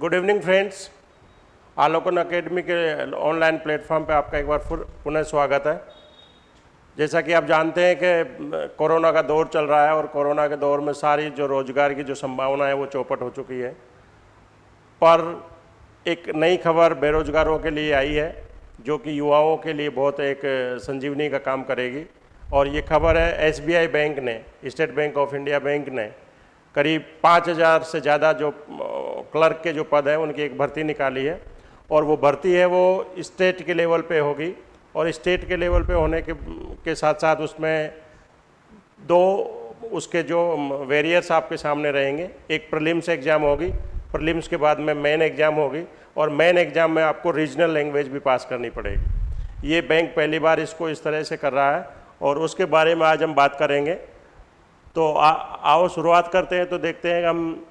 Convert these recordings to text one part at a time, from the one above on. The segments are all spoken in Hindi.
Good evening friends Alokan academy के ऑनलाइन प्लेटफॉर्म पे आपका एक बार फिर पुनः स्वागत है। जैसा कि आप जानते हैं कि कोरोना का दौर चल रहा है और कोरोना के दौर में सारी जो रोज़गार की जो संभावना है, वो चौपट हो चुकी है। पर एक नई खबर बेरोजगारों के लिए आई है, जो कि युवाओं के लिए बहुत एक संजीवनी का काम करेगी। और ये खबर है, एसबीआई बैंक ने, State Bank of India bank ने, करीब पाँच हज़ार से ज़्यादा जो क्लर्क के जो पद हैं उनकी एक भर्ती निकाली है। और वो भर्ती है वो स्टेट के लेवल पे होगी। और स्टेट के लेवल पे होने के के साथ साथ उसमें दो उसके जो वेरियर्स आपके सामने रहेंगे। एक प्रलिम्स एग्ज़ाम होगी प्रलिम्स के बाद में मेन एग्ज़ाम होगी और मेन एग्ज़ाम में आपको रीजनल लैंग्वेज भी पास करनी पड़ेगी। ये बैंक पहली बार इसको इस तरह से कर रहा है और उसके बारे में आज हम बात करेंगे। तो आ, आओ शुरुआत करते हैं तो देखते हैं हम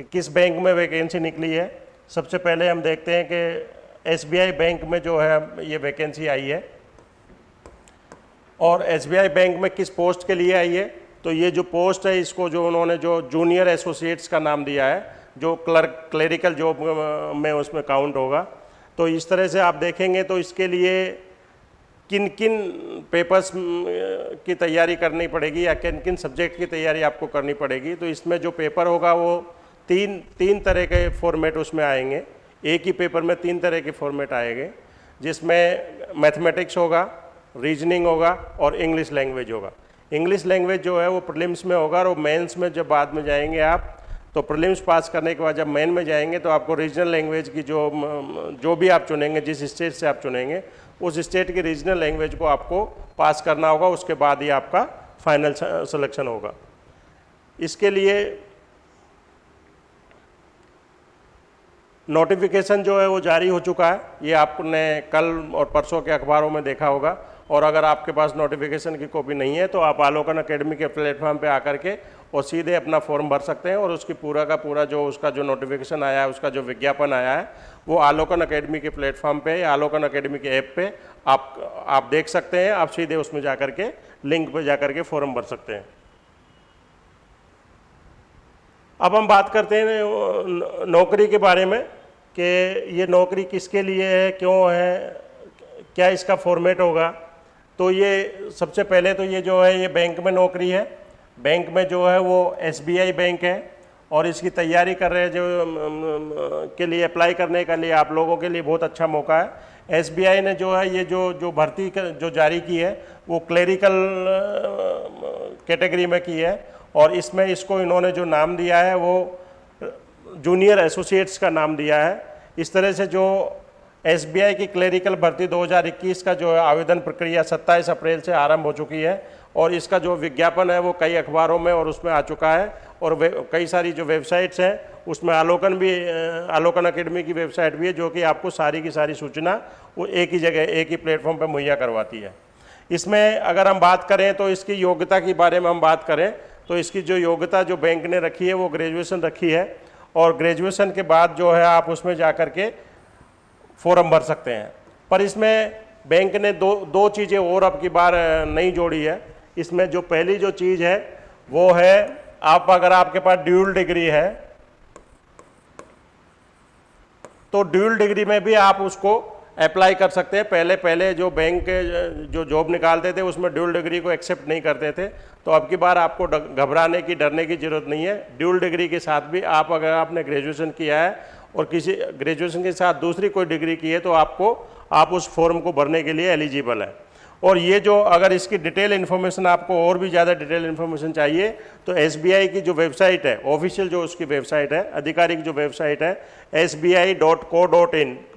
कि किस बैंक में वैकेंसी निकली है? सबसे पहले हम देखते हैं कि एसबीआई बैंक में जो है, ये वैकेंसी आई है। और एसबीआई बैंक में किस पोस्ट के लिए आई है? तो ये जो पोस्ट है, इसको जो उन्होंने जो जूनियर एसोसिएट्स का नाम दिया है, जो क्लर्क क्लरिकल जॉब में उसमें काउंट होगा। तो इस तरह से आप देखेंगे तो इसके लिए किन किन पेपर्स की तैयारी करनी पड़ेगी या किन किन सब्जेक्ट की तैयारी आपको करनी पड़ेगी। तो इसमें जो पेपर होगा वो तीन तीन तरह के फॉर्मेट उसमें आएँगे। एक ही पेपर में तीन तरह के फॉर्मेट आएँगे, जिसमें मैथमेटिक्स होगा रीजनिंग होगा और इंग्लिश लैंग्वेज होगा। इंग्लिश लैंग्वेज जो है वो प्रीलिम्स में होगा और मेंस में जब बाद में जाएँगे आप तो प्रीलिम्स पास करने के बाद जब मेन में जाएँगे तो आपको रीजनल लैंग्वेज की जो जो भी आप चुनेंगे, जिस स्टेट से आप चुनेंगे, उस स्टेट की रीजनल लैंग्वेज को आपको पास करना होगा, उसके बाद ही आपका फाइनल सिलेक्शन होगा। इसके लिए नोटिफिकेशन जो है वो जारी हो चुका है। ये आपने कल और परसों के अखबारों में देखा होगा। और अगर आपके पास नोटिफिकेशन की कॉपी नहीं है तो आप आलोकन अकेडमी के प्लेटफॉर्म पे आकर के और सीधे अपना फॉर्म भर सकते हैं और उसकी पूरा का पूरा जो उसका जो नोटिफिकेशन आया है, उसका जो विज्ञापन आया है, वो आलोकन अकेडमी के प्लेटफॉर्म पे या आलोकन अकेडमी के ऐप पे आप आप देख सकते हैं। आप सीधे उसमें जा के लिंक पर जा के फॉर्म भर सकते हैं। अब हम बात करते हैं नौकरी के बारे में। कि ये नौकरी किसके लिए है, क्यों है, क्या इसका फॉर्मेट होगा? तो ये सबसे पहले तो ये जो है, ये बैंक में नौकरी है। बैंक में जो है, वो एसबीआई बैंक है और इसकी तैयारी कर रहे जो के लिए अप्लाई करने के लिए आप लोगों के लिए बहुत अच्छा मौका है। एसबीआई ने जो है, ये जो जो भर्ती जो जारी की है, वो क्लेरिकल कैटेगरी में की है और इसमें इसको इन्होंने जो नाम दिया है, वो जूनियर एसोसिएट्स का नाम दिया है। इस तरह से जो एसबीआई की क्लेरिकल भर्ती 2021 का जो आवेदन प्रक्रिया 27 अप्रैल से आरंभ हो चुकी है और इसका जो विज्ञापन है वो कई अखबारों में और उसमें आ चुका है और कई सारी जो वेबसाइट्स हैं, उसमें आलोकन भी आलोकन अकेडमी की वेबसाइट भी है जो कि आपको सारी की सारी सूचना वो एक ही जगह, एक ही प्लेटफॉर्म पर मुहैया करवाती है। इसमें अगर हम बात करें तो इसकी योग्यता के बारे में हम बात करें तो इसकी जो योग्यता जो बैंक ने रखी है वो ग्रेजुएशन रखी है। और ग्रेजुएशन के बाद जो है आप उसमें जा कर के फॉर्म भर सकते हैं। पर इसमें बैंक ने दो दो चीज़ें और अब की बार नहीं जोड़ी है। इसमें जो पहली जो चीज़ है, वो है आप, अगर आपके पास ड्यूल डिग्री है तो ड्यूल डिग्री में भी आप उसको अप्लाई कर सकते हैं। पहले पहले जो बैंक जो जॉब निकालते थे, उसमें ड्यूल डिग्री को एक्सेप्ट नहीं करते थे। तो अब की बार आपको घबराने की, डरने की ज़रूरत नहीं है। ड्यूल डिग्री के साथ भी आप अगर आपने ग्रेजुएशन किया है और किसी ग्रेजुएशन के साथ दूसरी कोई डिग्री की है तो आपको, आप उस फॉर्म को भरने के लिए एलिजिबल है। और ये जो, अगर इसकी डिटेल इन्फॉर्मेशन आपको और भी ज़्यादा डिटेल इन्फॉर्मेशन चाहिए तो एसबीआई की जो वेबसाइट है ऑफिशियल जो उसकी वेबसाइट है, आधिकारिक जो वेबसाइट है एस बी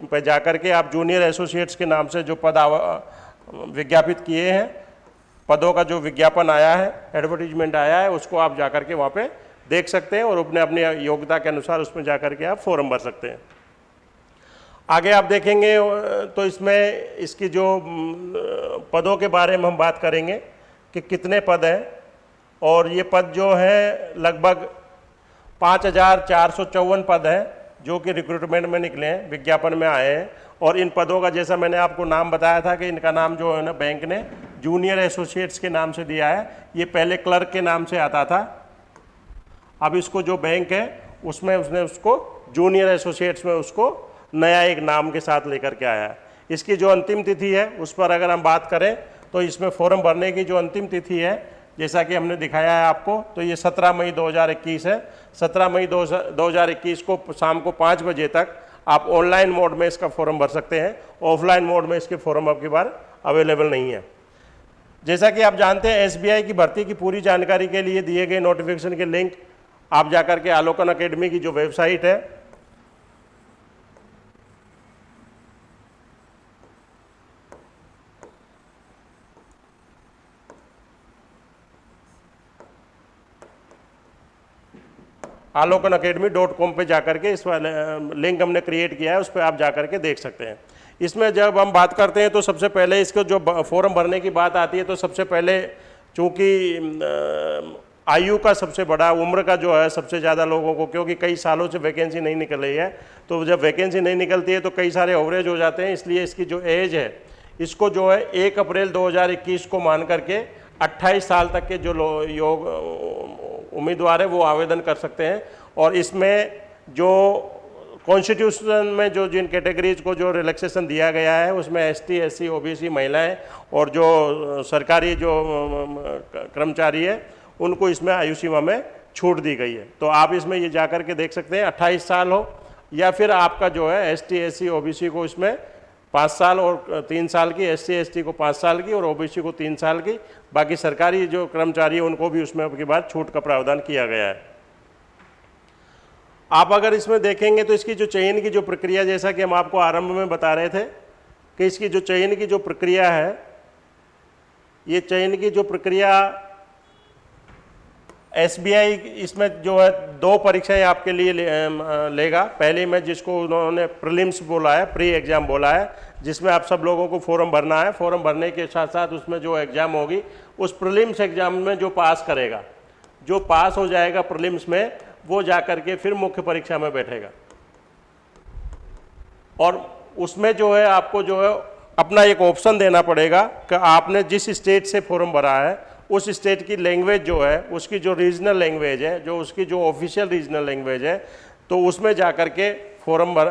पर जाकर के आप जूनियर एसोसिएट्स के नाम से जो पद विज्ञापित किए हैं पदों का जो विज्ञापन आया है एडवर्टीजमेंट आया है, उसको आप जाकर के वहाँ पे देख सकते हैं और अपने अपनी योग्यता के अनुसार उसमें जाकर के आप फॉर्म भर सकते हैं। आगे आप देखेंगे तो इसमें इसकी जो पदों के बारे में हम बात करेंगे कि कितने पद हैं और ये पद जो है, लगभग पाँच हज़ार चार सौ चौवन पद हैं जो कि रिक्रूटमेंट में निकले हैं, विज्ञापन में आए हैं। और इन पदों का जैसा मैंने आपको नाम बताया था कि इनका नाम जो है ना बैंक ने जूनियर एसोसिएट्स के नाम से दिया है। ये पहले क्लर्क के नाम से आता था। अब इसको जो बैंक है, उसमें उसने उसको जूनियर एसोसिएट्स में उसको नया एक नाम के साथ लेकर के आया है। इसकी जो अंतिम तिथि है, उस पर अगर हम बात करें तो इसमें फॉर्म भरने की जो अंतिम तिथि है, जैसा कि हमने दिखाया है आपको तो ये 17 मई 2021 है। 17 मई 2021 को शाम को पाँच बजे तक आप ऑनलाइन मोड में इसका फॉर्म भर सकते हैं। ऑफलाइन मोड में इसके फॉर्म आपकी बार अवेलेबल नहीं है। जैसा कि आप जानते हैं एसबीआई की भर्ती की पूरी जानकारी के लिए दिए गए नोटिफिकेशन के लिंक आप जाकर के आलोकन अकेडमी की जो वेबसाइट है आलोकन अकेडमी डॉट कॉम पर जाकर के इस लिंक हमने क्रिएट किया है, उस पर आप जाकर के देख सकते हैं। इसमें जब हम बात करते हैं तो सबसे पहले इसको जो फॉर्म भरने की बात आती है तो सबसे पहले चूँकि आयु का सबसे बड़ा, उम्र का जो है, सबसे ज़्यादा लोगों को, क्योंकि कई सालों से वैकेंसी नहीं निकल रही है तो जब वैकेंसी नहीं निकलती है तो कई सारे ओवरेज हो जाते हैं, इसलिए इसकी जो एज है, इसको जो है एक अप्रैल 2021 को मान करके 28 साल तक के जो योग उम्मीदवार है, वो आवेदन कर सकते हैं। और इसमें जो कॉन्स्टिट्यूशन में जो जिन कैटेगरीज को जो रिलैक्सेशन दिया गया है, उसमें S T S C O B C महिलाएँ और जो सरकारी जो कर्मचारी है, उनको इसमें आयु सीमा में छूट दी गई है। तो आप इसमें ये जा कर के देख सकते हैं, अट्ठाईस साल हो, या फिर आपका जो है S T S C O B C को इसमें पाँच साल और तीन साल की एस सी को पाँच साल की और ओ बी सी को तीन साल की। बाकी सरकारी जो कर्मचारी है, उनको भी उसमें के बाद छूट का प्रावधान किया गया है। आप अगर इसमें देखेंगे तो इसकी जो चयन की जो प्रक्रिया, जैसा कि हम आपको आरंभ में बता रहे थे कि इसकी जो चयन की जो प्रक्रिया है, ये चयन की जो प्रक्रिया SBI इसमें जो है दो परीक्षाएँ आपके लिए ले, लेगा। पहली में जिसको उन्होंने प्रीलिम्स बोला है प्री एग्ज़ाम बोला है जिसमें आप सब लोगों को फॉर्म भरना है। फॉर्म भरने के साथ साथ उसमें जो एग्ज़ाम होगी उस प्रीलिम्स एग्ज़ाम में जो पास करेगा जो पास हो जाएगा प्रीलिम्स में वो जा कर के फिर मुख्य परीक्षा में बैठेगा। और उसमें जो है आपको जो है अपना एक ऑप्शन देना पड़ेगा कि आपने जिस स्टेट से फॉर्म भरा है उस स्टेट की लैंग्वेज जो है, उसकी जो रीजनल लैंग्वेज है, जो उसकी जो ऑफिशियल रीजनल लैंग्वेज है तो उसमें जा कर के फॉर्म भर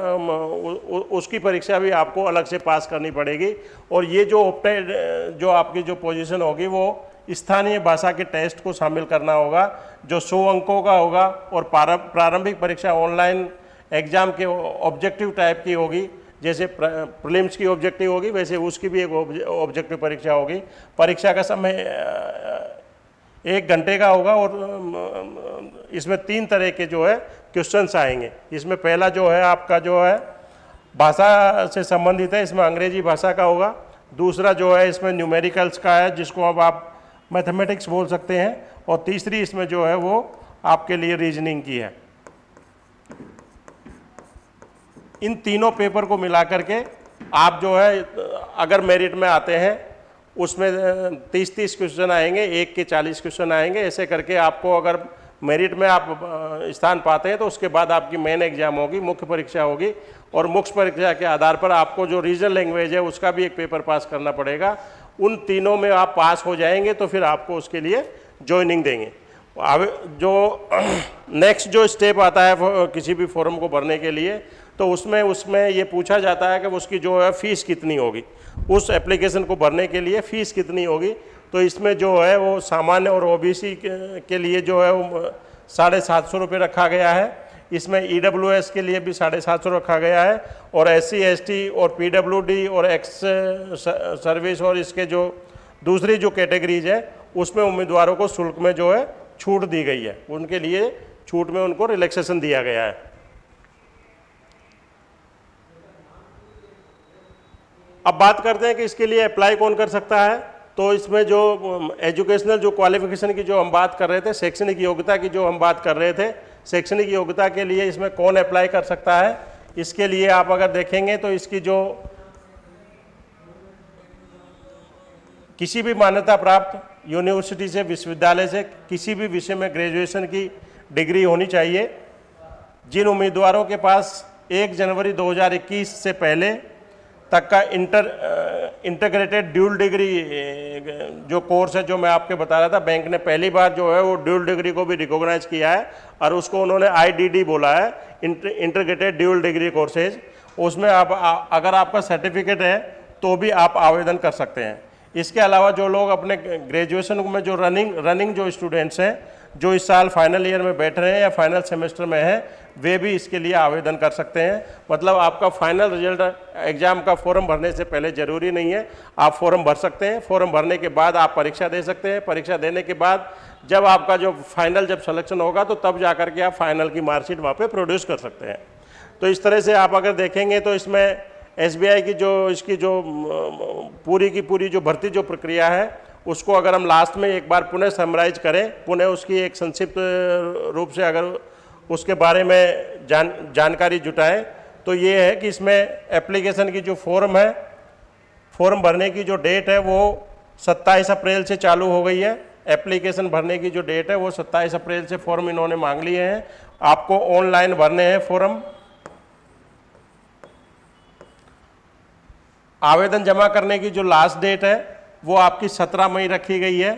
उसकी परीक्षा भी आपको अलग से पास करनी पड़ेगी। और ये जो जो आपकी जो पोजीशन होगी, वो स्थानीय भाषा के टेस्ट को शामिल करना होगा, जो सौ अंकों का होगा, और प्रारंभिक परीक्षा ऑनलाइन एग्ज़ाम के ऑब्जेक्टिव टाइप की होगी जैसे प्रीलिम्स की ऑब्जेक्टिव होगी, वैसे उसकी भी एक ऑब्जेक्टिव परीक्षा होगी। परीक्षा का समय एक घंटे का होगा और इसमें तीन तरह के जो है क्वेश्चंस आएँगे। इसमें पहला जो है आपका जो है भाषा से संबंधित है, इसमें अंग्रेज़ी भाषा का होगा। दूसरा जो है इसमें न्यूमेरिकल्स का है, जिसको अब आप मैथमेटिक्स बोल सकते हैं। और तीसरी इसमें जो है वो आपके लिए रीजनिंग की है। इन तीनों पेपर को मिला करके आप जो है, अगर मेरिट में आते हैं, उसमें तीस तीस क्वेश्चन आएँगे, एक के चालीस क्वेश्चन आएँगे, ऐसे करके आपको अगर मेरिट में आप स्थान पाते हैं तो उसके बाद आपकी मेन एग्ज़ाम होगी, मुख्य परीक्षा होगी और मुख्य परीक्षा के आधार पर आपको जो रीजनल लैंग्वेज है, उसका भी एक पेपर पास करना पड़ेगा। उन तीनों में आप पास हो जाएँगे तो फिर आपको उसके लिए ज्वाइनिंग देंगे। अब जो नेक्स्ट जो स्टेप आता है किसी भी फॉर्म को भरने के लिए तो उसमें उसमें ये पूछा जाता है कि उसकी जो है फ़ीस कितनी होगी। उस एप्लीकेशन को भरने के लिए फ़ीस कितनी होगी? तो इसमें जो है वो सामान्य और ओबीसी के, के लिए जो है वो साढ़े सात सौ रुपये रखा गया है। इसमें ई के लिए भी साढ़े सात सौ रखा गया है और एस सी और पीडब्ल्यूडी और एक्स सर्विस और इसके जो दूसरी जो कैटेगरीज है उसमें उम्मीदवारों को शुल्क में जो है छूट दी गई है। उनके लिए छूट में उनको रिलैक्सेशन दिया गया है। अब बात करते हैं कि इसके लिए अप्लाई कौन कर सकता है? तो इसमें जो एजुकेशनल जो क्वालिफिकेशन की जो हम बात कर रहे थे, शैक्षणिक योग्यता की जो हम बात कर रहे थे, शैक्षणिक योग्यता के लिए इसमें कौन अप्लाई कर सकता है? इसके लिए आप अगर देखेंगे तो इसकी जो किसी भी मान्यता प्राप्त यूनिवर्सिटी से, विश्वविद्यालय से, किसी भी विषय में ग्रेजुएशन की डिग्री होनी चाहिए। जिन उम्मीदवारों के पास 1 जनवरी 2021 से पहले तक का इंटर इंटीग्रेटेड ड्यूल डिग्री जो कोर्स है जो मैं आपके बता रहा था बैंक ने पहली बार जो है वो ड्यूल डिग्री को भी रिकॉग्नाइज किया है और उसको उन्होंने आईडीडी बोला है इंटीग्रेटेड ड्यूल डिग्री कोर्सेज उसमें आप अगर आपका सर्टिफिकेट है तो भी आप आवेदन कर सकते हैं। इसके अलावा जो लोग अपने ग्रेजुएशन में जो रनिंग रनिंग जो स्टूडेंट्स हैं जो इस साल फाइनल ईयर में बैठ रहे हैं या फाइनल सेमेस्टर में हैं, वे भी इसके लिए आवेदन कर सकते हैं। मतलब आपका फाइनल रिज़ल्ट एग्ज़ाम का फॉर्म भरने से पहले ज़रूरी नहीं है। आप फॉर्म भर सकते हैं। फॉर्म भरने के बाद आप परीक्षा दे सकते हैं। परीक्षा देने के बाद जब आपका जो फाइनल जब सिलेक्शन होगा तो तब जा के आप फाइनल की मार्कशीट वहाँ पर प्रोड्यूस कर सकते हैं। तो इस तरह से आप अगर देखेंगे तो इसमें एसबीआई की जो, इसकी जो पूरी की पूरी जो भर्ती जो प्रक्रिया है उसको अगर हम लास्ट में एक बार पुनः समराइज करें, पुनः उसकी एक संक्षिप्त रूप से अगर उसके बारे में जान, जानकारी जुटाएँ तो ये है कि इसमें एप्लीकेशन की जो फॉर्म है फॉर्म भरने की जो डेट है वो 27 अप्रैल से चालू हो गई है। एप्लीकेशन भरने की जो डेट है वो 27 अप्रैल से फॉर्म इन्होंने मांग लिए हैं। आपको ऑनलाइन भरने हैं फॉर्म आवेदन जमा करने की जो लास्ट डेट है वो आपकी 17 मई रखी गई है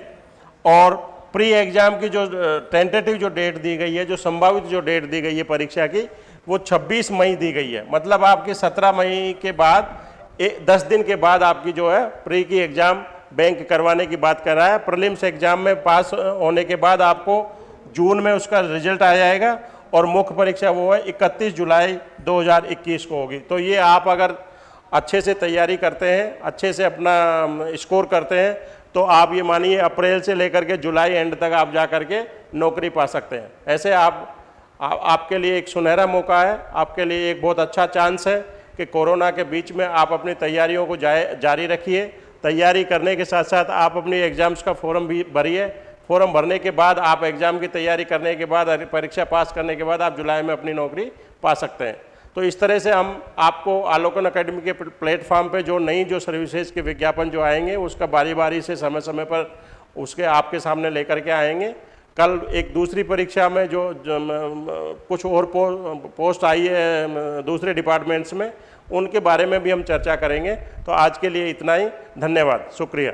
और प्री एग्ज़ाम की जो टेंटेटिव जो डेट दी गई है जो संभावित जो डेट दी गई है परीक्षा की वो 26 मई दी गई है। मतलब आपकी 17 मई के बाद ए, 10 दिन के बाद आपकी जो है प्री की एग्ज़ाम बैंक करवाने की बात कर रहा है। प्रलिम्स एग्ज़ाम में पास होने के बाद आपको जून में उसका रिज़ल्ट आ जाएगा और मुख्य परीक्षा वो है इकतीस जुलाई 2021 को होगी। तो ये आप अगर अच्छे से तैयारी करते हैं अच्छे से अपना स्कोर करते हैं तो आप ये मानिए अप्रैल से लेकर के जुलाई एंड तक आप जा कर के नौकरी पा सकते हैं। ऐसे आप आ, आपके लिए एक सुनहरा मौका है आपके लिए एक बहुत अच्छा चांस है कि कोरोना के बीच में आप अपनी तैयारियों को जाए जारी रखिए। तैयारी करने के साथ साथ आप अपनी एग्ज़ाम्स का फॉर्म भी भरिए। फॉर्म भरने के बाद आप एग्ज़ाम की तैयारी करने के बाद परीक्षा पास करने के बाद आप जुलाई में अपनी नौकरी पा सकते हैं। तो इस तरह से हम आपको आलोकन अकेडमी के प्लेटफॉर्म पे जो नई जो सर्विसेज़ के विज्ञापन जो आएँगे उसका बारी बारी से समय समय पर उसके आपके सामने लेकर के आएँगे। कल एक दूसरी परीक्षा में जो, जो कुछ और पो, पोस्ट आई है दूसरे डिपार्टमेंट्स में उनके बारे में भी हम चर्चा करेंगे। तो आज के लिए इतना ही। धन्यवाद। शुक्रिया।